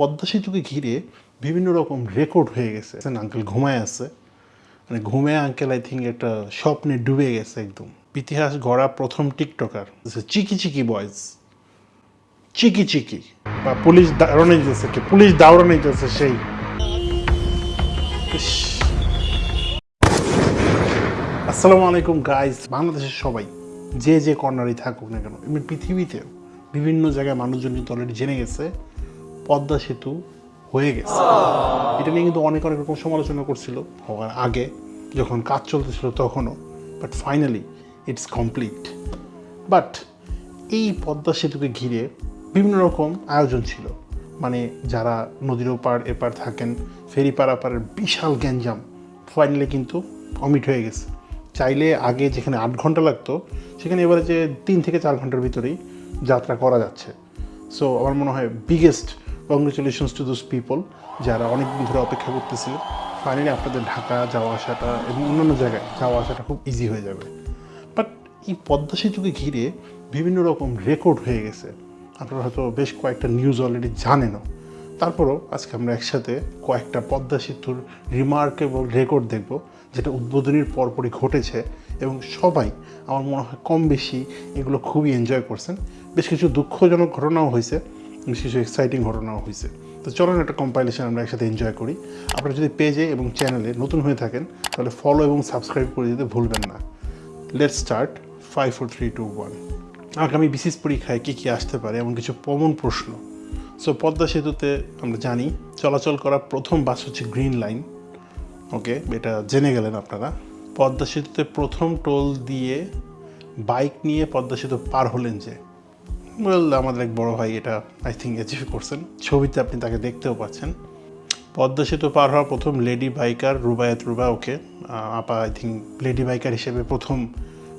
পদ্মা সেতুকে ঘিরে বিভিন্ন রকম রেকর্ড হয়ে গেছে। আঙ্কেল ঘুমায় আছে। মানে ঘুমে আঙ্কেল আই থিঙ্ক একটা স্বপ্নে ডুবে গেছে একদম। ইতিহাস গড়া প্রথম টিকটকার। চিকি চিকি বয়েজ চিকি চিকি। বা পুলিশ দাঁড়ানো যেতেছে কি? পুলিশ দাঁড়ানো যেতেছে সেই। আসসালামু আলাইকুম গাইস বাংলাদেশের সবাই, যে যে কর্নারই থাকুক না কেন এমনি পৃথিবীতে বিভিন্ন জায়গায় মানুষজন কিন্তু অলরেডি জেনে গেছে। পদ্মা সেতু হয়ে গেছে। এটা নিয়ে কিন্তু অনেক অনেক রকম সমালোচনা করছিল হওয়ার আগে যখন কাজ চলতেছিল তখনও। But finally it's complete but এই পদ্মা সেতুকে ঘিরে বিভিন্ন রকম আয়োজন ছিল। মানে যারা নদীর ওপার এপার থাকেন ফেরি পারাপারের বিশাল গ্যাঞ্জাম ফাইনালি কিন্তু অমিট হয়ে গেছে। চাইলে আগে যেখানে আট ঘণ্টা লাগতো সেখানে এবারে যে তিন থেকে চার ঘণ্টার ভিতরেই যাত্রা করা যাচ্ছে। সো আমার মনে হয় biggest congratulations to those people যারা অনেক দিন ধরে অপেক্ষা করতেছিলেন। ফাইনালি আপনাদের ঢাকা যাওয়া আসাটা এবং অন্যান্য জায়গায় যাওয়া আসাটা খুব ইজি হয়ে যাবে। বাট এই পদ্মা সেতুকে ঘিরে বিভিন্ন রকম রেকর্ড হয়ে গেছে। আপনারা হয়তো বেশ কয়েকটা নিউজ অলরেডি জানেনও। তারপরও আজকে আমরা একসাথে কয়েকটা পদ্মা সেতুর রিমার্কেবল রেকর্ড দেখব, যেটা উদ্বোধনীর পরপরই ঘটেছে এবং সবাই আমার মনে হয় কম বেশি এগুলো খুবই এনজয় করছেন। বেশ কিছু দুঃখজনক ঘটনাও হয়েছে। কিছু এক্সাইটিং ঘটনাও হয়েছে তো চলুন একটা কম্পাইলেশন আমরা একসাথে এনজয় করি। আপনারা যদি পেজে এবং চ্যানেলে নতুন হয়ে থাকেন, তাহলে ফলো এবং সাবস্ক্রাইব করে দিতে ভুলবেন না। Let's start five four three two one আগামী বিশেষ পরীক্ষায় কী কী আসতে পারে এমন কিছু কমন প্রশ্ন। সো পদ্মা সেতুতে আমরা জানি, চলাচল করা প্রথম বাস হচ্ছে গ্রিন লাইন ওকে এটা জেনে গেলেন আপনারা। পদ্মা সেতুতে প্রথম টোল দিয়ে বাইক নিয়ে পদ্মা সেতু পার হলেন যে। ওয়েল আমাদের এক বড় ভাই এটা আই থিঙ্ক অ্যাচিভ করছেন। ছবিতে আপনি তাকে দেখতেও পাচ্ছেন। পদ্মা সেতু পার হওয়া প্রথম lady biker Rubayat Ruba okay আপা আই থিঙ্ক লেডি বাইকার হিসেবে প্রথম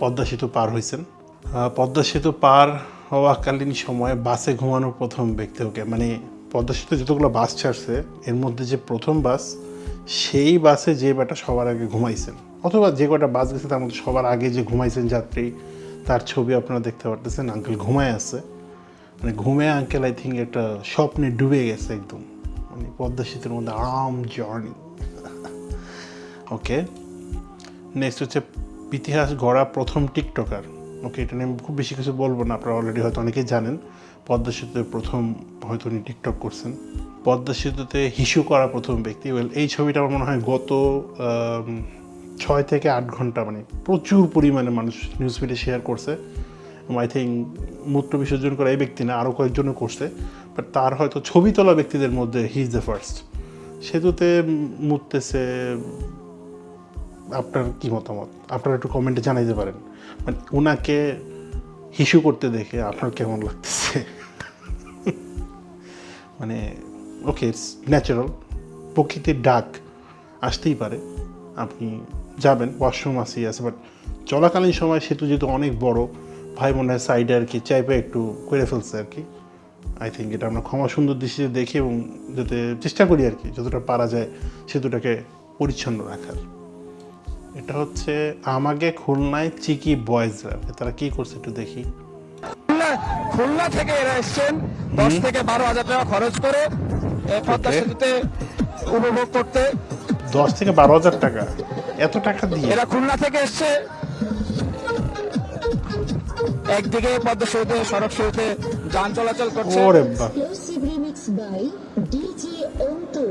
পদ্মা সেতু পার হয়েছেন। পদ্মা সেতু পার হওয়াকালীন সময়ে বাসে ঘুমানোর প্রথম ব্যক্তি ওকে মানে পদ্মা সেতু যতগুলো বাস ছাড়ছে, এর মধ্যে যে প্রথম বাস, সেই বাসে যে বেটা সবার আগে ঘুমাইছেন। অথবা যে কটা বাস গেছে তার মধ্যে সবার আগে যে ঘুমাইছেন যাত্রী তার ছবি আপনারা দেখতে পারতেছেন। আঙ্কেল ঘুমায় আছে। মানে ঘুমে আঙ্কেল আই থিঙ্ক একটা স্বপ্নে ডুবে গেছে একদম। মানে পদ্মা সেতুর মধ্যে আরাম জার্নি ওকে নেক্সট হচ্ছে ইতিহাস গড়া প্রথম টিকটকার ওকে এটা নিয়ে আমি খুব বেশি কিছু বলব না, আপনারা অলরেডি হয়তো অনেকেই জানেন। পদ্মা সেতুতে প্রথম হয়তো উনি টিকটক করছেন। পদ্মা সেতুতে হিসু করা প্রথম ব্যক্তি। ওয়েল এই ছবিটা আমার মনে হয় গত ছয় থেকে আট ঘণ্টা মানে প্রচুর পরিমাণে মানুষ নিউজ ফিডে শেয়ার করছে। আই থিঙ্ক মূত্র বিসর্জন করা এই ব্যক্তি না আরও কয়েকজনও করছে। বাট তার হয়তো ছবি তোলা ব্যক্তিদের মধ্যে হি ইজ দ্য ফার্স্ট সেতুতে মুততেছে আপনার কি মতামত? আপনারা একটু কমেন্টে জানাইতে পারেন। মানে ওনাকে হিসু করতে দেখে আপনার কেমন লাগতেছে? মানে ওকে ইটস ন্যাচারাল প্রকৃতির ডাক আসতেই পারে। আপনি যাবেন ওয়াশরুম আসেই আছে বাট চলাকালীন সময় সেতু যেহেতু অনেক বড় ভাই বোনের সাইডে আর কি চাইপে একটু করে ফেলছে আর কি। আই থিঙ্ক এটা আমরা ক্ষমা সুন্দর দৃষ্টিতে দেখি এবং যাতে চেষ্টা করি আর কি যতটা পারা যায় সেতুটাকে পরিচ্ছন্ন রাখার। এটা হচ্ছে আমাকে খুলনায় চিকি বয়েজরা তারা কি করছে একটু দেখি। খুলনা থেকে এরা এসছেন। দশ থেকে বারো হাজার টাকা খরচ করে পদ্মা সেতুতে উপভোগ করতে। দশ থেকে বারো হাজার টাকা। এত টাকা দিয়ে। এরা খুলনা থেকে এসছে। একদিকে পদ্মা সেতুতে সড়ক সেতুতে যান চলাচল করছে। ওরে বা Exclusive remix by DJ Onto.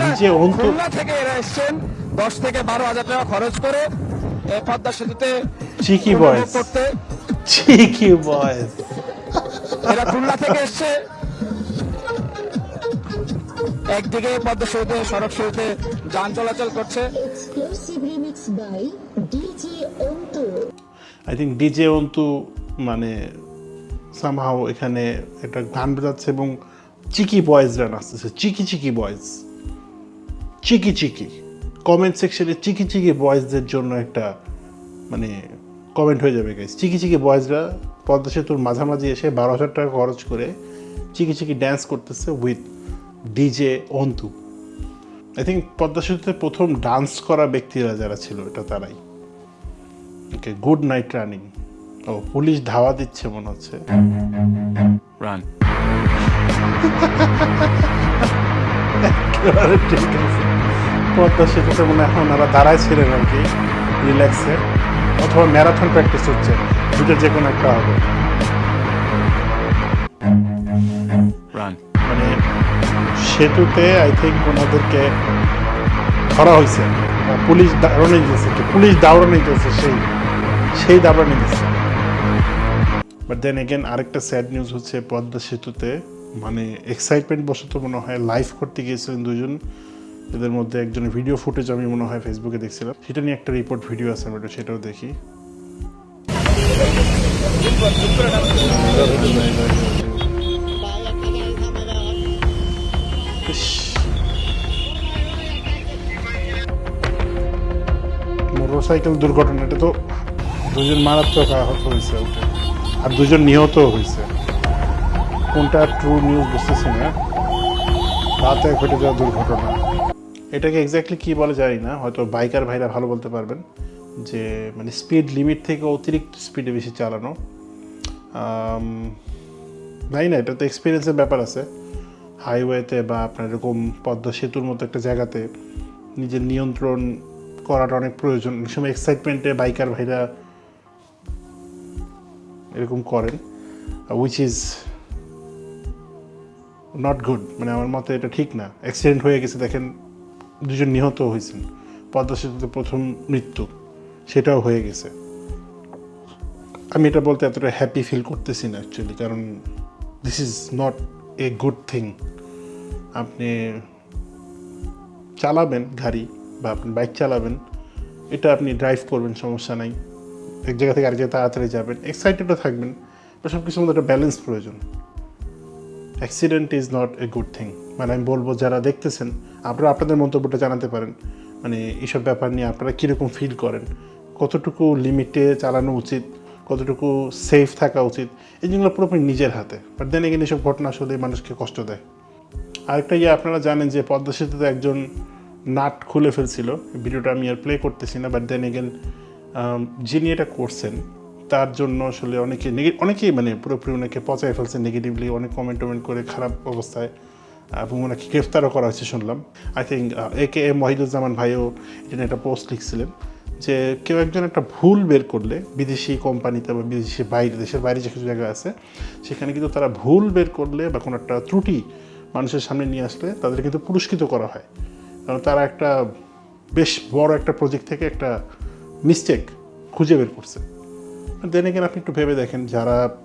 নিজে অন্ত খুলনা থেকে এরা এসছেন। দশ থেকে বারো হাজার টাকা খরচ করে এই পদ্মা সেতুতে চিকি বয়েজ করতে। চিকি বয়েজ এরা খুলনা থেকে এসছে। একদিকে পদ্মা সেতুতে সড়ক সেতুতে যান চলাচল করছে। Exclusive remix by DJ Onto. I think DJ Antu মানে সামহাও এখানে একটা গান বাজাচ্ছে এবং চিকি বয়েজরা নাচতেছে চিকি চিকি বয়েজ চিকি চিকি। কমেন্ট সেকশনে চিকি চিকি বয়েজদের জন্য একটা মানে কমেন্ট হয়ে যাবে গাইজ চিকি চিকি বয়েজরা পদ্মা সেতুর মাঝামাঝি এসে বারো হাজার টাকা খরচ করে চিকি চিকি ড্যান্স করতেছে with DJ Antu I think Padma সেতুতে প্রথম ডান্স করা ব্যক্তিরা যারা ছিল এটা তারাই। ওকে গুড নাইট রানিং ও পুলিশ ধাওয়া দিচ্ছে মনে হচ্ছে। Run. ঠিক আছে। পদ্মা সেতুতে মনে হয় ওনারা দাঁড়ায় ছিলেন আর কি রিল্যাক্সে অথবা ম্যারাথন প্র্যাকটিস হচ্ছে দুটো যে কোনো একটা হবে। সেতুতে আই থিঙ্ক ওনাদেরকে ধরা হয়েছে। পুলিশ দাঁড়ানো দিয়েছে পুলিশ দাঁড়ানো দিয়েছে সেই সেই দাঁড়ানো দিয়েছে বাট দেন এগেন আরেকটা স্যাড নিউজ হচ্ছে পদ্মা সেতুতে। মানে এক্সাইটমেন্ট বশত মনে হয় লাইভ করতে গিয়েছিলেন দুজন। এদের মধ্যে একজনের ভিডিও ফুটেজ আমি মনে হয় ফেসবুকে দেখছিলাম। সেটা নিয়ে একটা রিপোর্ট ভিডিও আছে আমি সেটাও দেখি। মোটরসাইকেল দুর্ঘটনাটা তো দুজন মারাত্মক আহত হয়েছে ওটা আর দুজন নিহত হয়েছে। কোনটা ট্রু নিউজ বুঝতেছি না। রাতে ঘটে যাওয়া দুর্ঘটনা। এটাকে এক্স্যাক্টলি কি বলে জানি না, হয়তো বাইকার ভাইরা ভালো বলতে পারবেন যে মানে স্পিড লিমিট থেকে অতিরিক্ত স্পিডে বেশি চালানো। জানি না, এটা তো এক্সপিরিয়েন্সের ব্যাপার আছে। হাইওয়েতে বা আপনার এরকম পদ্মা সেতুর মতো একটা জায়গাতে নিজের নিয়ন্ত্রণ করাটা অনেক প্রয়োজন। অনেক সময় এক্সাইটমেন্টে বাইকার ভাইরা এরকম করেন উইচ ইজ নট গুড মানে আমার মতে এটা ঠিক না। অ্যাক্সিডেন্ট হয়ে গেছে, দেখেন দুজন নিহত হয়েছেন। পদ্মা সেতুতে প্রথম মৃত্যু, সেটাও হয়ে গেছে। আমি এটা বলতে এতটা হ্যাপি ফিল করতেছি না অ্যাকচুয়ালি কারণ this is not a good thing আপনি চালাবেন গাড়ি বা আপনি বাইক চালাবেন, এটা আপনি ড্রাইভ করবেন, সমস্যা নাই। এক জায়গা থেকে আরেক জায়গায় তাড়াতাড়ি যাবেন এক্সাইটেডও থাকবেন বা সব কিছুর মধ্যে একটা ব্যালেন্স প্রয়োজন। Accident is not a good thing মানে আমি বলব, যারা দেখতেছেন, আপনারা আপনাদের মন্তব্যটা জানাতে পারেন। মানে এইসব ব্যাপার নিয়ে আপনারা কীরকম ফিল করেন? কতটুকু লিমিটে চালানো উচিত? কতটুকু সেফ থাকা উচিত, এই জিনিসগুলো পুরোপুরি নিজের হাতে। বাট দেন এখানে এসব ঘটনা আসলে মানুষকে কষ্ট দেয়। আরেকটা ইয়ে আপনারা জানেন যে পদ্মা সেতুতে একজন নাট খুলে ফেলছিল। ভিডিওটা আমি আর প্লে করতেছি না বাট দেন এগেন যিনি এটা করছেন, তার জন্য আসলে অনেকে অনেকেই মানে পুরোপুরি ওনাকে পচায় ফেলছে নেগেটিভলি অনেক কমেন্ট টমেন্ট করে খারাপ অবস্থায়, এবং ওনাকে গ্রেফতারও করা হয়েছে, শুনলাম। I think A K M Wahiduzzaman ভাইও এটা একটা পোস্ট লিখছিলেন। যে কেউ একজন একটা ভুল বের করলে বিদেশি কোম্পানিতে বা বিদেশি বাইরে, দেশের বাইরে যে কিছু জায়গা আছে, সেখানে কিন্তু তারা ভুল বের করলে বা কোনো একটা ত্রুটি মানুষের সামনে নিয়ে আসলে তাদের কিন্তু পুরস্কৃত করা হয়। কারণ তারা একটা বেশ বড় একটা প্রজেক্ট থেকে একটা মিস্টেক খুঁজে বের করছে। দেন এখানে আপনি একটু ভেবে দেখেন যারা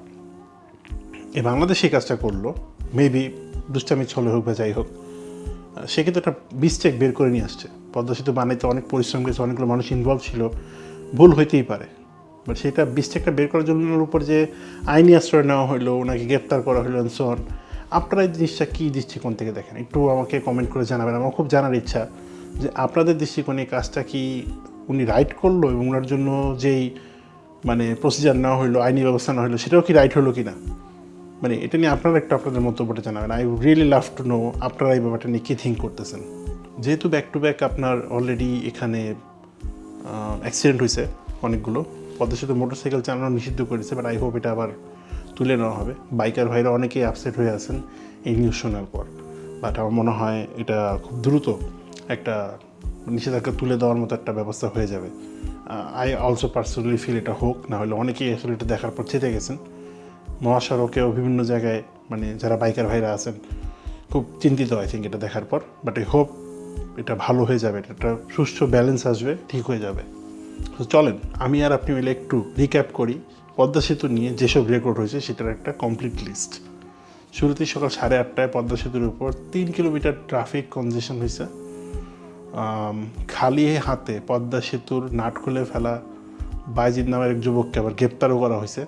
এই বাংলাদেশে কাজটা করল মেবি দুষ্টামি ছলে হোক বা যাই হোক সে কিন্তু একটা মিস্টেক বের করে নিয়ে আসছে। পদ্মা সেতু বানাইতে অনেক পরিশ্রম করেছে, অনেকগুলো মানুষ ইনভলভ ছিল। ভুল হইতেই পারে। বাট সেটা মিস্টেকটা বের করার জন্য উপর যে আইনি আশ্রয় নেওয়া হলো ওনাকে গ্রেপ্তার করা হলো সন আপনারা এই জিনিসটা কী দৃষ্টিকোণ থেকে দেখেন? একটু আমাকে কমেন্ট করে জানাবেন। আমার খুব জানার ইচ্ছা যে আপনাদের দৃষ্টিকোণে কাজটা কি উনি রাইট করল এবং ওনার জন্য যেই মানে প্রসিজার নেওয়া হলো আইনি ব্যবস্থা নেওয়া হলো সেটাও কি রাইট হলো কি না মানে এটা নিয়ে আপনারা একটু আপনাদের মন্তব্যটা জানাবেন। I really love to know আপনারা এই ব্যাপারটা নিয়ে কী থিঙ্ক করতেছেন। যেহেতু ব্যাক টু ব্যাক আপনার অলরেডি এখানে অ্যাক্সিডেন্ট হয়েছে অনেকগুলো। পদ্মা সেতু মোটরসাইকেল চালানো নিষিদ্ধ করেছে বাট আই হোপ এটা আবার তুলে নেওয়া হবে। বাইকার ভাইরা অনেকেই আপসেট হয়ে আছেন এই নিউজ শোনার পর। বাট আমার মনে হয় এটা খুব দ্রুত একটা নিষেধাজ্ঞা তুলে দেওয়ার মতো একটা ব্যবস্থা হয়ে যাবে। আই অলসো পার্সোনালি ফিল এটা হোক, না হলে অনেকেই আসলে এটা দেখার পর চেতে গেছেন। মহাসড়কেও বিভিন্ন জায়গায় মানে যারা বাইকার ভাইরা আছেন, খুব চিন্তিত আই থিঙ্ক এটা দেখার পর। বাট আই হোপ এটা ভালো হয়ে যাবে, এটা একটা সুষ্ঠু ব্যালেন্স আসবে, ঠিক হয়ে যাবে। তো চলেন, আমি আর আপনি মিলে একটু রিক্যাপ করি। পদ্মা সেতু নিয়ে যেসব রেকর্ড হয়েছে, সেটার একটা কমপ্লিট লিস্ট শুরুতেই সকাল সাড়ে আটটায় পদ্মা সেতুর উপর তিন কিলোমিটার ট্রাফিক কনজেশন হয়েছে। খালি হাতে পদ্মা সেতুর নাট খুলে ফেলা বাইজিদ নামের এক যুবককে আবার গ্রেপ্তারও করা হয়েছে।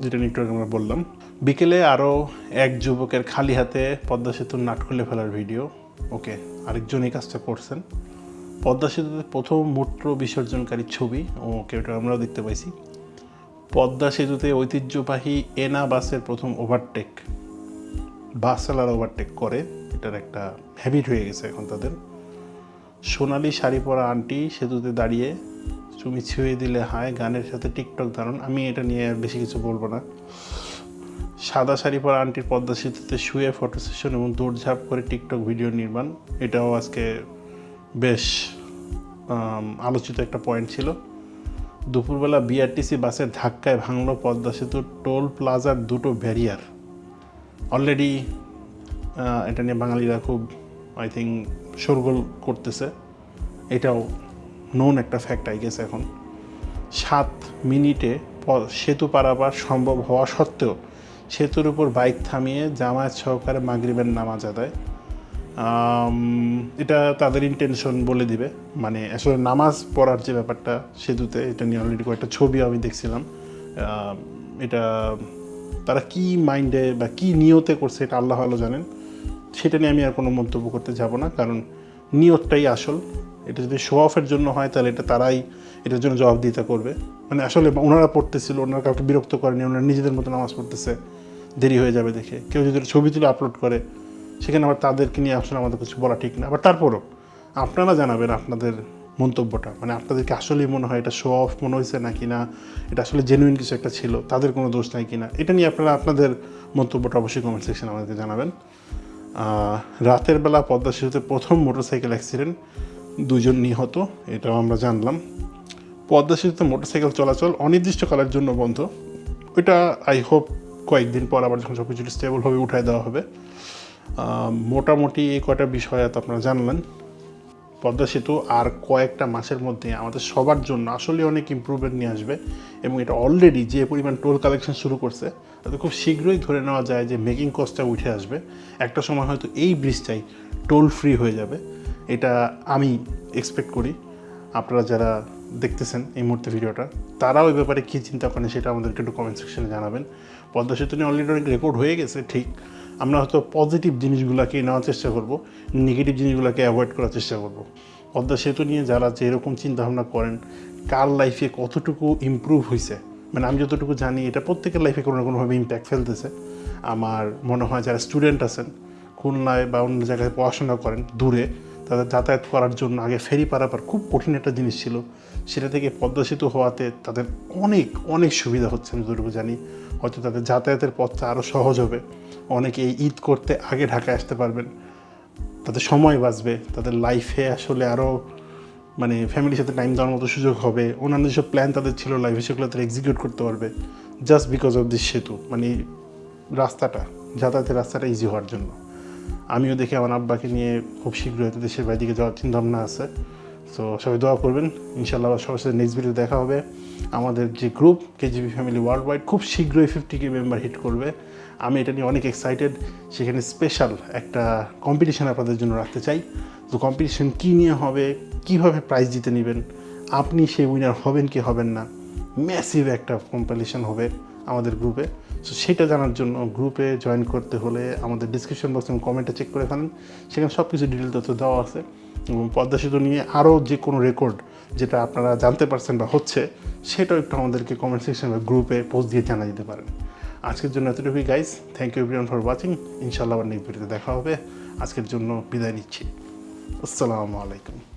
যেটা নিয়ে আমরা বললাম, বিকেলে আরও এক যুবকের খালি হাতে পদ্মা সেতুর নাট খুলে ফেলার ভিডিও। ওকে, আরেকজন এই কাজটা করছেন। পদ্মা সেতুতে প্রথম মূত্র বিসর্জনকারী ছবি, ওকে, ওটা আমরাও দেখতে পাইছি। পদ্মা সেতুতে ঐতিহ্যবাহী এনা বাসের প্রথম ওভারটেক বাস চালার ওভারটেক করে। এটার একটা হ্যাবিট হয়ে গেছে এখন তাদের। সোনালি শাড়ি পরা আন্টি সেতুতে দাঁড়িয়ে তুমি ছুঁয়ে দিলে, হায়, গানের সাথে টিকটক ধারণ আমি এটা নিয়ে আর বেশি কিছু বলব না। সাদা শাড়ি পরা আন্টির পদ্মা সেতুতে শুয়ে ফটো সেশন এবং দৌড়ঝাঁপ করে টিকটক ভিডিও নির্মাণ, এটাও আজকে বেশ আলোচিত একটা পয়েন্ট ছিল। দুপুরবেলা বিআরটিসি বাসের ধাক্কায় ভাঙলো পদ্মা সেতুর টোল প্লাজার দুটো ব্যারিয়ার অলরেডি এটা নিয়ে বাঙালিরা খুব আই থিঙ্ক শোরগোল করতেছে। এটাও নোন একটা ফ্যাক্ট আই গেছে এখন। সাত মিনিটে সেতু পারাপার সম্ভব হওয়া সত্ত্বেও সেতুর উপর বাইক থামিয়ে জামায়াত সহকারে মাগরিবের নামাজ আদায়। এটা তাদের ইন্টেনশন বলে দিবে। মানে আসলে নামাজ পড়ার যে ব্যাপারটা সেতুতে, এটা নিয়ে অলরেডি কয়েকটা ছবি আমি দেখছিলাম। এটা তারা কি মাইন্ডে বা কি নিয়তে করছে এটা আল্লাহ ভালো জানেন। সেটা নিয়ে আমি আর কোনো মন্তব্য করতে যাব না, কারণ নিয়তটাই আসল। এটা যদি শো অফের জন্য হয়, তাহলে এটা তারাই এটার জন্য জবাবদিহিতা করবে। মানে আসলে ওনারা পড়তেছিল, ওনারা কাউকে বিরক্ত করেনি, ওনারা নিজেদের মতো নামাজ পড়তেছে, দেরি হয়ে যাবে দেখে। কেউ যদি ছবি তুলে আপলোড করে, সেখানে আবার তাদেরকে নিয়ে আসলে আমাদের কিছু বলা ঠিক না। আবার তারপরও, আপনারা জানাবেন আপনাদের মন্তব্যটা। মানে আপনাদেরকে আসলেই মনে হয় এটা শো অফ মনে হয়েছে নাকি না? এটা আসলে জেনুইন কিছু একটা ছিল, তাদের কোনো দোষ নাই কি না এটা নিয়ে আপনারা আপনাদের মন্তব্যটা অবশ্যই কমেন্ট সেকশনে আমাদেরকে জানাবেন। রাতের বেলা পদ্মা সেতুতে প্রথম মোটরসাইকেল অ্যাক্সিডেন্ট দুজন নিহত, এটাও আমরা জানলাম। পদ্মা সেতুতে মোটরসাইকেল চলাচল অনির্দিষ্টকালের জন্য বন্ধ। ওইটা আই হোপ কয়েকদিন পর আবার যখন সব কিছু স্টেবল হবে উঠায় দেওয়া হবে। মোটামুটি এই কয়টা বিষয় তো আপনারা জানলেন। পদ্মা সেতু আর কয়েকটা মাসের মধ্যে আমাদের সবার জন্য আসলে অনেক ইম্প্রুভমেন্ট নিয়ে আসবে এবং এটা অলরেডি যে পরিমাণ টোল কালেকশন শুরু করছে, তাতে খুব শীঘ্রই ধরে নেওয়া যায় যে মেকিং কস্টটা উঠে আসবে। একটা সময় হয়তো এই ব্রিজটাই টোল ফ্রি হয়ে যাবে। এটা আমি এক্সপেক্ট করি। আপনারা যারা দেখতেছেন এই মুহূর্তে ভিডিওটা, তারাও এই ব্যাপারে কী চিন্তা করেন সেটা আমাদেরকে একটু কমেন্ট সেকশনে জানাবেন। পদ্মা সেতু নিয়ে অলরেডি অনেক রেকর্ড হয়ে গেছে, ঠিক। আমরা হয়তো পজিটিভ জিনিসগুলোকে নেওয়ার চেষ্টা করব নেগেটিভ জিনিসগুলোকে অ্যাভয়েড করার চেষ্টা করব। পদ্মা সেতু নিয়ে যারা যে এরকম চিন্তাভাবনা করেন, কার লাইফে কতটুকু ইমপ্রুভ হয়েছে মানে আমি যতটুকু জানি, এটা প্রত্যেকের লাইফে কোনো না কোনোভাবে ইম্প্যাক্ট ফেলতেছে। আমার মনে হয় যারা স্টুডেন্ট আছেন, খুলনায় বা অন্য জায়গায় পড়াশোনা করেন, দূরে তাদের যাতায়াত করার জন্য আগে ফেরি পারাপার খুব কঠিন একটা জিনিস ছিল। সেটা থেকে পদ্মা সেতু হওয়াতে তাদের অনেক অনেক সুবিধা হচ্ছে, আমি যতটুকু জানি। হয়তো তাদের যাতায়াতের পথটা আরও সহজ হবে। অনেকে এই ঈদ করতে আগে ঢাকায় আসতে পারবেন। তাদের সময় বাঁচবে, তাদের লাইফে আসলে আরও মানে ফ্যামিলির সাথে টাইম দেওয়ার মতো সুযোগ হবে। অন্যান্য যেসব প্ল্যান তাদের ছিল লাইফে সেগুলো তারা এক্সিকিউট করতে পারবে। জাস্ট বিকজ অফ দিস সেতু মানে রাস্তাটা, যাতায়াতের রাস্তাটা ইজি হওয়ার জন্য। আমিও দেখি আমার আব্বাকে নিয়ে খুব শীঘ্রই দেশের বাইরে যাওয়ার চিন্তা ভাবনা আছে। সো সবাই দোয়া করবেন। ইনশাল্লাহ সবার সাথে নেক্সট ভিডিও দেখা হবে। আমাদের যে group KGB family world wide খুব শীঘ্রই ফিফটি কে মেম্বার হিট করবে। আমি এটা নিয়ে অনেক এক্সাইটেড সেখানে স্পেশাল একটা কম্পিটিশন আপনাদের জন্য রাখতে চাই। তো কম্পিটিশন কী নিয়ে হবে? কীভাবে প্রাইজ জিতে নেবেন? আপনি সেই উইনার হবেন কি হবেন না? ম্যাসিভ একটা কম্পিটিশন হবে আমাদের গ্রুপে সো সেটা জানার জন্য গ্রুপে জয়েন করতে হলে আমাদের ডিসক্রিপশন বক্স এবং কমেন্টে চেক করে ফেলেন। সেখানে সব কিছু ডিটেল তথ্য দেওয়া আছে। এবং পদ্মা সেতু নিয়ে আরও যে কোনো রেকর্ড যেটা আপনারা জানতে পারছেন বা হচ্ছে, সেটাও একটু আমাদেরকে কমেন্ট সেকশন বা গ্রুপে পোস্ট দিয়ে জানা দিতে পারেন। আজকের জন্য এতটুকুই guys thank you everyone for watching ইনশাল্লাহ আবার নেক্সট ভিডিওতে দেখা হবে। আজকের জন্য বিদায় নিচ্ছি। আসসালামু আলাইকুম।